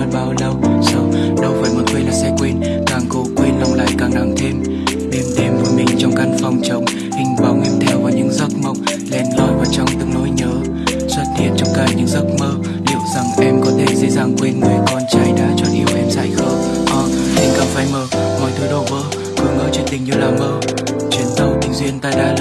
anh bao lâu, sau đâu phải muốn quên là sẽ quên. Càng cố quên, lòng lại càng nặng thêm. Đêm đêm vùi mình trong căn phòng trống, hình bóng em theo vào những giấc mộng, len lỏi vào trong từng nỗi nhớ. Xuất hiện trong cả những giấc mơ, liệu rằng em có thể dễ dàng quên người con trai đã chọn yêu em dại khờ? Ờ tình cảm phai mờ, mọi thứ đổ vỡ, cứ ngỡ chuyện tình như là mơ. Chuyến tàu tình duyên ta đã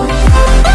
Música